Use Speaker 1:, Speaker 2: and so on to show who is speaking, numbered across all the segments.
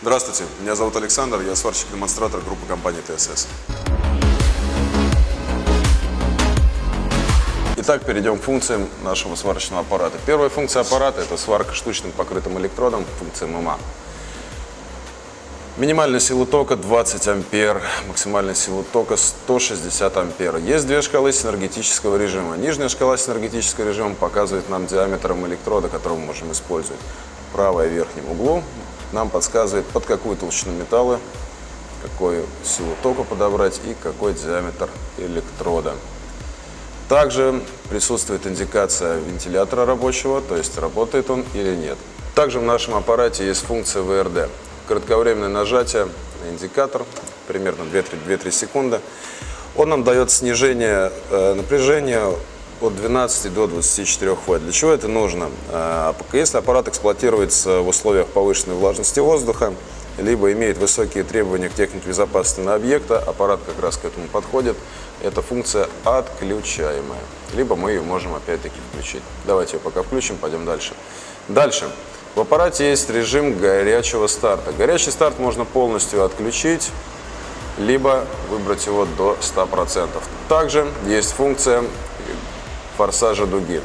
Speaker 1: Здравствуйте, меня зовут Александр, я сварщик-демонстратор группы компании ТСС. Итак, перейдем к функциям нашего сварочного аппарата. Первая функция аппарата – это сварка штучным покрытым электродом, функция ММА. Минимальная сила тока 20 ампер, максимальная сила тока 160 ампер. Есть две шкалы синергетического режима. Нижняя шкала синергетического режима показывает нам диаметром электрода, который мы можем использовать. Правая в верхнем углу нам подсказывает, под какую толщину металла, какую силу тока подобрать и какой диаметр электрода. Также присутствует индикация вентилятора рабочего, то есть работает он или нет. Также в нашем аппарате есть функция ВРД. Кратковременное нажатие на индикатор, примерно 2-3 секунды. Он нам дает снижение э, напряжения от 12 до 24 вольт. Для чего это нужно? Э, если аппарат эксплуатируется в условиях повышенной влажности воздуха, либо имеет высокие требования к технике безопасности на объекта, аппарат как раз к этому подходит. Эта функция отключаемая. Либо мы ее можем опять-таки включить. Давайте ее пока включим, пойдем дальше. Дальше. В аппарате есть режим горячего старта. Горячий старт можно полностью отключить, либо выбрать его до 100%. Также есть функция форсажа дуги.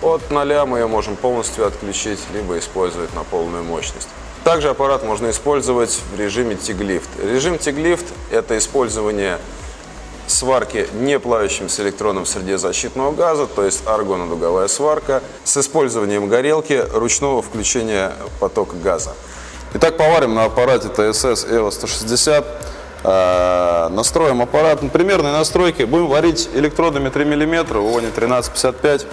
Speaker 1: От 0 мы ее можем полностью отключить, либо использовать на полную мощность. Также аппарат можно использовать в режиме тиглифт. Режим тиглифт – это использование сварки не плавящимся электроном в среде защитного газа, то есть аргонодуговая сварка, с использованием горелки ручного включения потока газа. Итак, поварим на аппарате ТСС EVO 160. Э, настроим аппарат на примерной настройке. Будем варить электродами 3 мм, УОНИ 1355.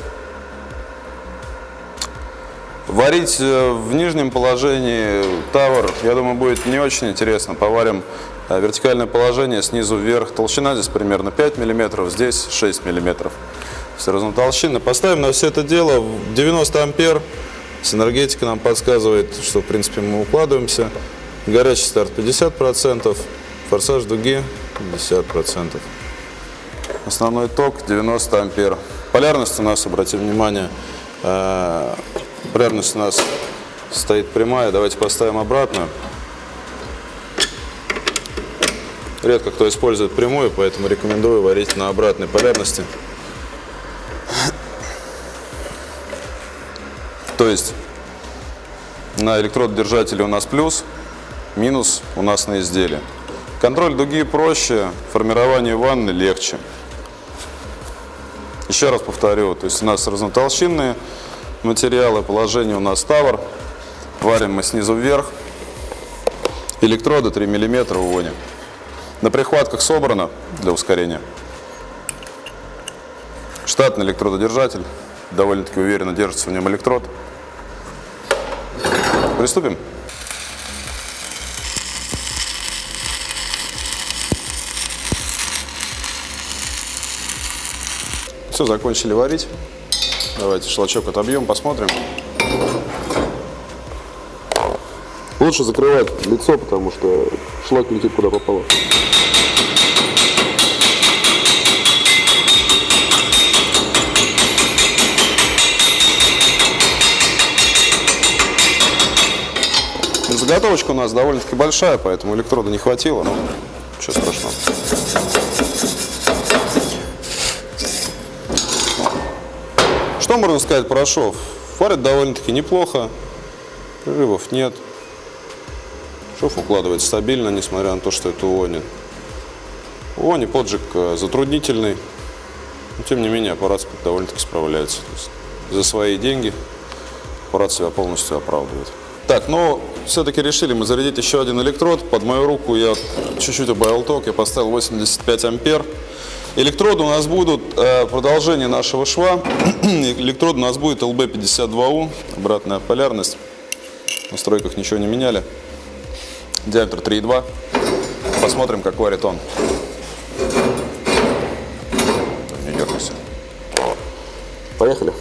Speaker 1: Варить э, в нижнем положении тавр, я думаю, будет не очень интересно. Поварим э, вертикальное положение снизу вверх. Толщина здесь примерно 5 мм, здесь 6 мм. Все разнотолщинно. Поставим на все это дело 90 ампер. Синергетика нам подсказывает, что в принципе мы укладываемся. Горячий старт 50%, форсаж дуги 50%. Основной ток 90 ампер. Полярность у нас, обратим внимание, э, Полярность у нас стоит прямая. Давайте поставим обратную. Редко кто использует прямую, поэтому рекомендую варить на обратной полярности. То есть на электрододержателе у нас плюс, минус у нас на изделии. Контроль дуги проще, формирование ванны легче. Еще раз повторю, то есть у нас разнотолщинные материалы. Положение у нас тавр. Варим мы снизу вверх. Электроды 3 мм уводим. На прихватках собрано для ускорения. Штатный электрододержатель. Довольно-таки уверенно держится в нем электрод. Приступим. Все, закончили варить. Давайте шлачок отобьем, посмотрим. Лучше закрывать лицо, потому что шлак летит куда попало. Заготовочка у нас довольно-таки большая, поэтому электрода не хватило, но ничего страшного. Что можно сказать про шов? Фарит довольно-таки неплохо, прерывов нет. Шов укладывается стабильно, несмотря на то, что это УОНИ. УОНИ поджиг э, затруднительный, но тем не менее аппарат довольно-таки справляется. за свои деньги аппарат себя полностью оправдывает. Так, ну, все-таки решили мы зарядить еще один электрод. Под мою руку я чуть-чуть убавил ток, я поставил 85 ампер. Электроды у нас будут э, продолжение нашего шва. Электрод у нас будет LB52U, обратная полярность. В настройках ничего не меняли. Диаметр 3,2. Посмотрим, как варит он. Не дергайся. Поехали,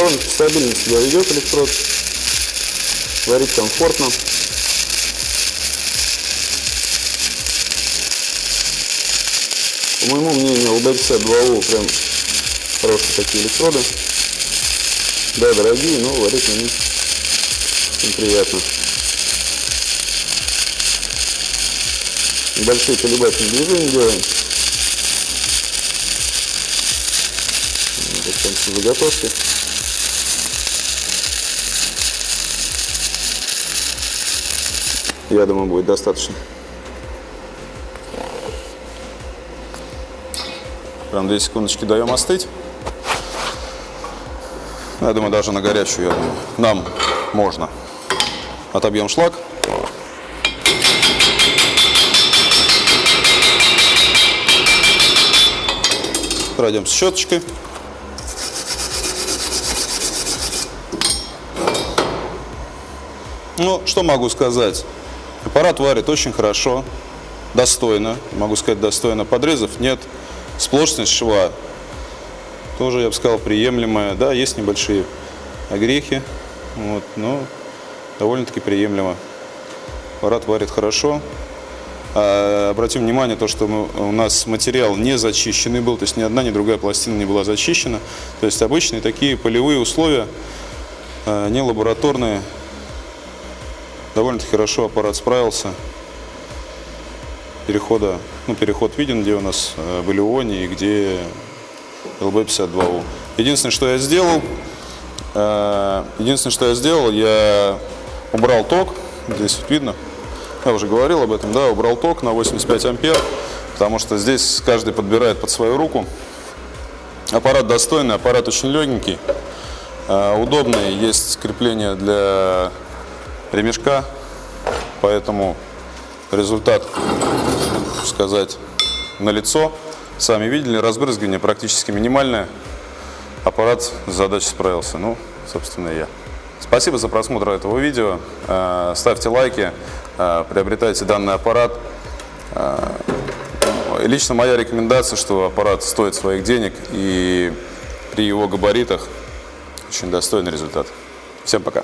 Speaker 2: Довольно стабильно себя ведет электрод. Варить комфортно. По моему мнению, LB52U прям хорошие такие электроды. Да, дорогие, но варить на них очень приятно. Небольшие колебательные движения делаем. Вот там все заготовки. Я думаю, будет достаточно.
Speaker 1: Прям 2 секундочки даем остыть. Я думаю, даже на горячую, я думаю, нам можно. Отобьем шлак. Пройдем с щеточкой. Ну, что могу сказать? Аппарат варит очень хорошо, достойно, могу сказать достойно. Подрезов нет, сплошность шва тоже, я бы сказал, приемлемая. Да, есть небольшие огрехи, вот, но довольно-таки приемлемо. Аппарат варит хорошо. А, обратим внимание, то, что мы, у нас материал не зачищенный был, то есть ни одна, ни другая пластина не была зачищена. То есть обычные такие полевые условия, а, не лабораторные. Довольно-таки хорошо аппарат справился. Перехода, ну, переход виден, где у нас э, в Илеоне и где ЛБ-52У. Единственное, что я сделал, э, единственное, что я сделал, я убрал ток, здесь вот видно, я уже говорил об этом, да, убрал ток на 85 ампер, потому что здесь каждый подбирает под свою руку. Аппарат достойный, аппарат очень легенький, э, удобный, есть крепление для ремешка, поэтому результат, сказать, на лицо. Сами видели, разбрызгивание практически минимальное. Аппарат с задачей справился. Ну, собственно, и я. Спасибо за просмотр этого видео. Э, ставьте лайки, э, приобретайте данный аппарат. Э, лично моя рекомендация, что аппарат стоит своих денег и при его габаритах очень достойный результат. Всем пока.